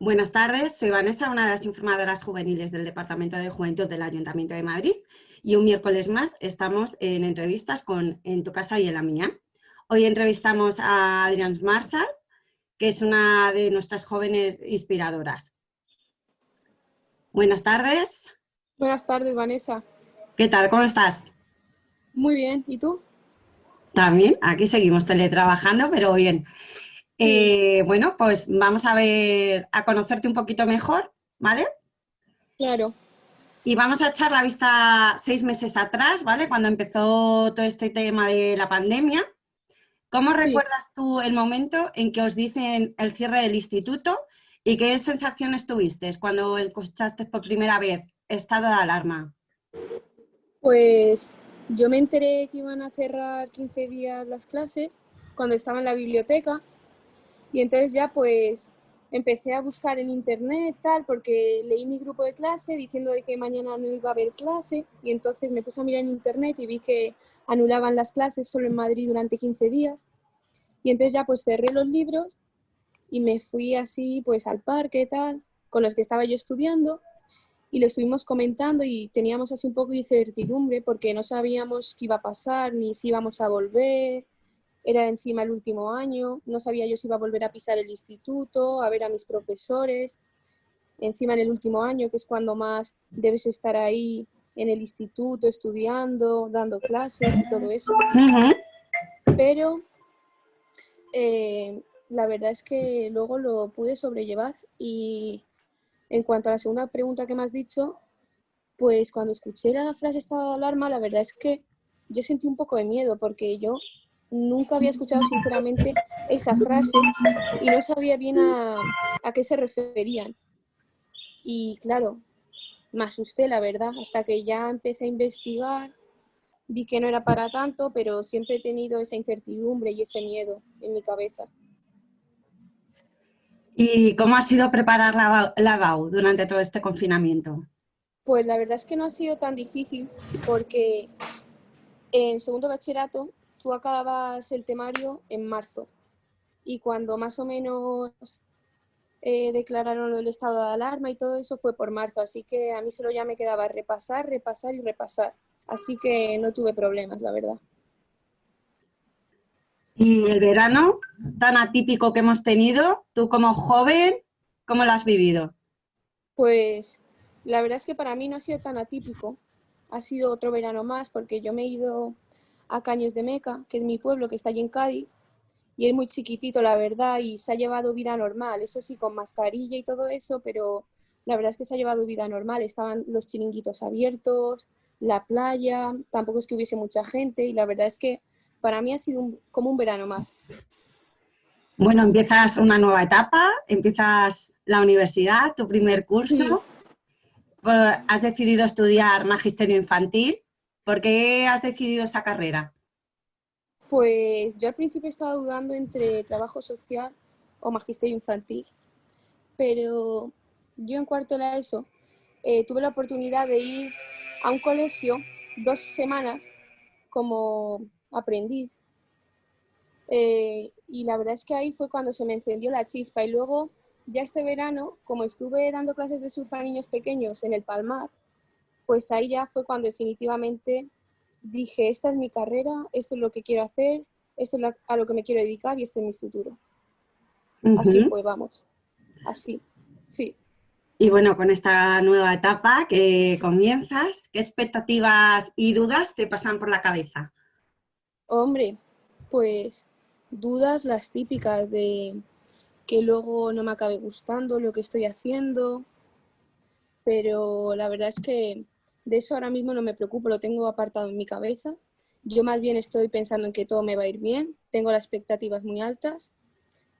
Buenas tardes, soy Vanessa, una de las informadoras juveniles del Departamento de Juventud del Ayuntamiento de Madrid y un miércoles más estamos en entrevistas con En tu casa y en la mía. Hoy entrevistamos a Adrián Marshall, que es una de nuestras jóvenes inspiradoras. Buenas tardes. Buenas tardes, Vanessa. ¿Qué tal? ¿Cómo estás? Muy bien, ¿y tú? También, aquí seguimos teletrabajando, pero bien. Eh, bueno, pues vamos a ver, a conocerte un poquito mejor, ¿vale? Claro. Y vamos a echar la vista seis meses atrás, ¿vale? Cuando empezó todo este tema de la pandemia. ¿Cómo recuerdas tú el momento en que os dicen el cierre del instituto y qué sensaciones tuviste cuando escuchaste por primera vez estado de alarma? Pues yo me enteré que iban a cerrar 15 días las clases cuando estaba en la biblioteca y entonces ya pues empecé a buscar en internet tal porque leí mi grupo de clase diciendo de que mañana no iba a haber clase. Y entonces me puse a mirar en internet y vi que anulaban las clases solo en Madrid durante 15 días. Y entonces ya pues cerré los libros y me fui así pues al parque tal con los que estaba yo estudiando. Y lo estuvimos comentando y teníamos así un poco de incertidumbre porque no sabíamos qué iba a pasar, ni si íbamos a volver, era encima el último año, no sabía yo si iba a volver a pisar el instituto, a ver a mis profesores, encima en el último año, que es cuando más debes estar ahí en el instituto estudiando, dando clases y todo eso. Pero eh, la verdad es que luego lo pude sobrellevar y en cuanto a la segunda pregunta que me has dicho, pues cuando escuché la frase estado de alarma, la verdad es que yo sentí un poco de miedo porque yo nunca había escuchado sinceramente esa frase y no sabía bien a, a qué se referían. Y claro, me asusté, la verdad, hasta que ya empecé a investigar, vi que no era para tanto, pero siempre he tenido esa incertidumbre y ese miedo en mi cabeza. ¿Y cómo ha sido preparar la, la durante todo este confinamiento? Pues la verdad es que no ha sido tan difícil porque en segundo bachillerato tú acabas el temario en marzo y cuando más o menos eh, declararon el estado de alarma y todo eso fue por marzo, así que a mí solo ya me quedaba repasar, repasar y repasar, así que no tuve problemas, la verdad. Y el verano tan atípico que hemos tenido, tú como joven, ¿cómo lo has vivido? Pues la verdad es que para mí no ha sido tan atípico. Ha sido otro verano más porque yo me he ido a Caños de Meca, que es mi pueblo, que está allí en Cádiz, y es muy chiquitito, la verdad, y se ha llevado vida normal, eso sí, con mascarilla y todo eso, pero la verdad es que se ha llevado vida normal. Estaban los chiringuitos abiertos, la playa, tampoco es que hubiese mucha gente, y la verdad es que para mí ha sido como un verano más. Bueno, empiezas una nueva etapa, empiezas la universidad, tu primer curso, pues, has decidido estudiar magisterio infantil. ¿Por qué has decidido esa carrera? Pues yo al principio estaba dudando entre trabajo social o magisterio infantil, pero yo en cuarto de la ESO eh, tuve la oportunidad de ir a un colegio dos semanas como aprendiz. Eh, y la verdad es que ahí fue cuando se me encendió la chispa. Y luego, ya este verano, como estuve dando clases de surf a niños pequeños en el Palmar, pues ahí ya fue cuando definitivamente dije, esta es mi carrera, esto es lo que quiero hacer, esto es a lo que me quiero dedicar y este es mi futuro. Así fue, vamos. Así, sí. Y bueno, con esta nueva etapa que comienzas, ¿qué expectativas y dudas te pasan por la cabeza? Hombre, pues dudas las típicas de que luego no me acabe gustando lo que estoy haciendo, pero la verdad es que de eso ahora mismo no me preocupo, lo tengo apartado en mi cabeza. Yo más bien estoy pensando en que todo me va a ir bien, tengo las expectativas muy altas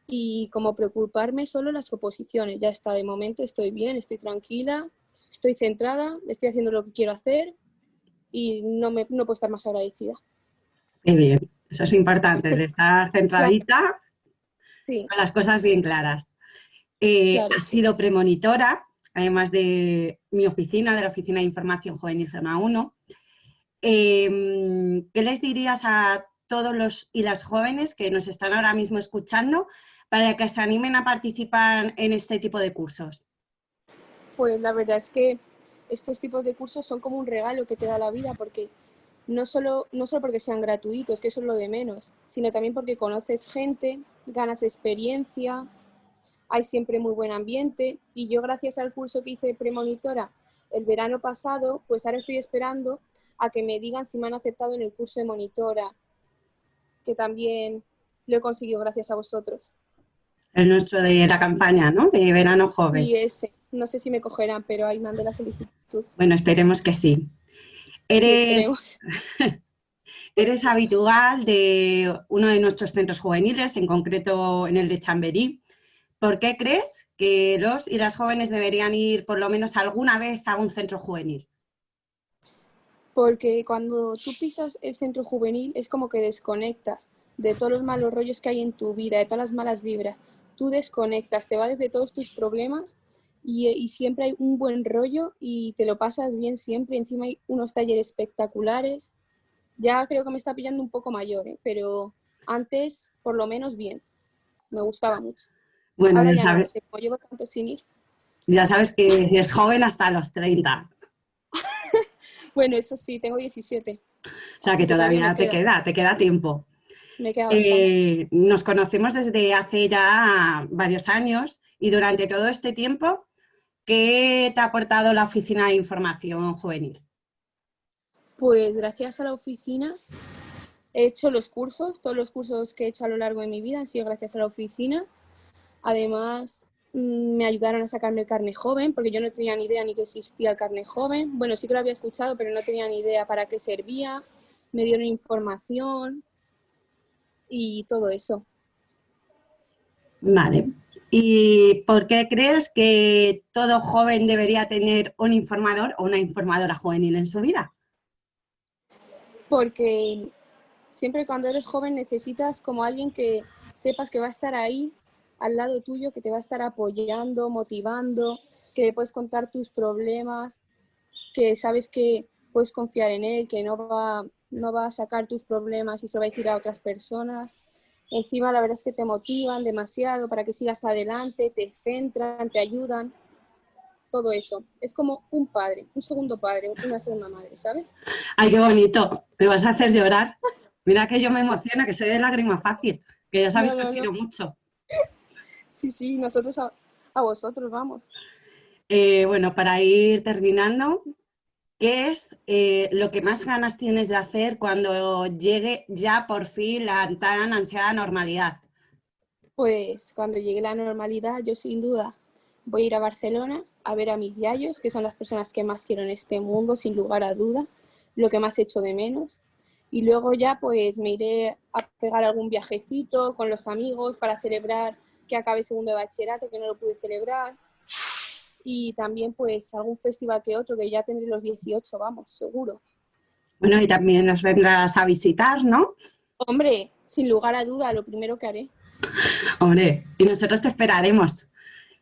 y como preocuparme solo las oposiciones. Ya está, de momento estoy bien, estoy tranquila, estoy centrada, estoy haciendo lo que quiero hacer y no, me, no puedo estar más agradecida bien, eso es importante, de estar centradita con las cosas bien claras. Eh, Has sido premonitora, además de mi oficina, de la Oficina de Información Juvenil Zona 1. Em, ¿Qué les dirías a todos los y las jóvenes que nos están ahora mismo escuchando para que se animen a participar en este tipo de cursos? Pues la verdad es que estos tipos de cursos son como un regalo que te da la vida porque no solo, no solo porque sean gratuitos, que eso es lo de menos, sino también porque conoces gente, ganas experiencia, hay siempre muy buen ambiente y yo gracias al curso que hice premonitora el verano pasado, pues ahora estoy esperando a que me digan si me han aceptado en el curso de monitora, que también lo he conseguido gracias a vosotros. El nuestro de la campaña, ¿no? De verano joven. Sí, ese. No sé si me cogerán, pero ahí mandé la solicitud. Bueno, esperemos que sí. Eres, eres habitual de uno de nuestros centros juveniles, en concreto en el de Chamberí. ¿Por qué crees que los y las jóvenes deberían ir por lo menos alguna vez a un centro juvenil? Porque cuando tú pisas el centro juvenil es como que desconectas de todos los malos rollos que hay en tu vida, de todas las malas vibras. Tú desconectas, te vas de todos tus problemas y, siempre hay un buen rollo y te lo pasas bien siempre. Encima hay unos talleres espectaculares. Ya creo que me está pillando un poco mayor, ¿eh? pero antes por lo menos bien. Me gustaba mucho. Bueno, ya, sabes, llevo tanto sin ir. Ya sabes que es joven hasta los 30. bueno, eso sí, tengo 17. O sea que todavía, te queda. te queda tiempo. Me queda eh, nos conocemos desde hace ya varios años y durante todo este tiempo, ¿qué te ha aportado la Oficina de Información Juvenil? Pues gracias a la oficina he hecho los cursos, todos los cursos que he hecho a lo largo de mi vida han sido gracias a la oficina Además, mm, me ayudaron a sacarme el carne joven, porque yo no tenía ni idea ni que existía el carne joven. Bueno, sí que lo había escuchado, pero no tenía ni idea para qué servía. Me dieron información y todo eso. Vale. ¿Y por qué crees que todo joven debería tener un informador o una informadora juvenil en su vida? Porque siempre cuando eres joven necesitas como alguien que sepas que va a estar ahí al lado tuyo que te va a estar apoyando, motivando, que le puedes contar tus problemas, que sabes que puedes confiar en él, que no va, no va a sacar tus problemas y se va a decir a otras personas. Encima la verdad es que te motivan demasiado para que sigas adelante, te centran, te ayudan, todo eso. Es como un padre, un segundo padre, una segunda madre, ¿sabes? Ay, qué bonito, me vas a hacer llorar. Mira que yo me emociona, que soy de lágrima fácil, que ya sabes que os quiero mucho. Sí, sí, nosotros a, vosotros vamos. Eh, bueno, para ir terminando, ¿qué es eh, lo que más ganas tienes de hacer cuando llegue ya por fin la tan ansiada normalidad? Pues cuando llegue la normalidad, yo sin duda voy a ir a Barcelona a ver a mis yayos, que son las personas que más quiero en este mundo, sin lugar a duda, lo que más echo de menos. Y luego ya pues me iré a pegar algún viajecito con los amigos para celebrar que acabe segundo de bachillerato, que no lo pude celebrar. Y también pues algún festival que otro, que ya tendré los 18, vamos, seguro. Bueno, y también nos vendrás a visitar, ¿no? Hombre, sin lugar a duda, lo primero que haré. Hombre, y nosotros te esperaremos.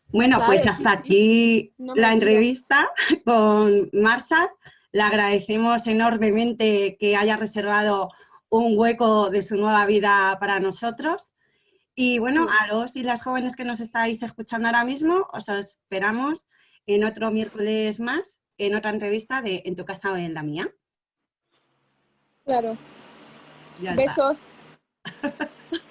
Bueno, pues hasta aquí la entrevista con Marsa. Le agradecemos enormemente que haya reservado un hueco de su nueva vida para nosotros y bueno, a los y las jóvenes que nos estáis escuchando ahora mismo, os esperamos en otro miércoles más, en otra entrevista de En tu casa o en la mía. Claro. Besos.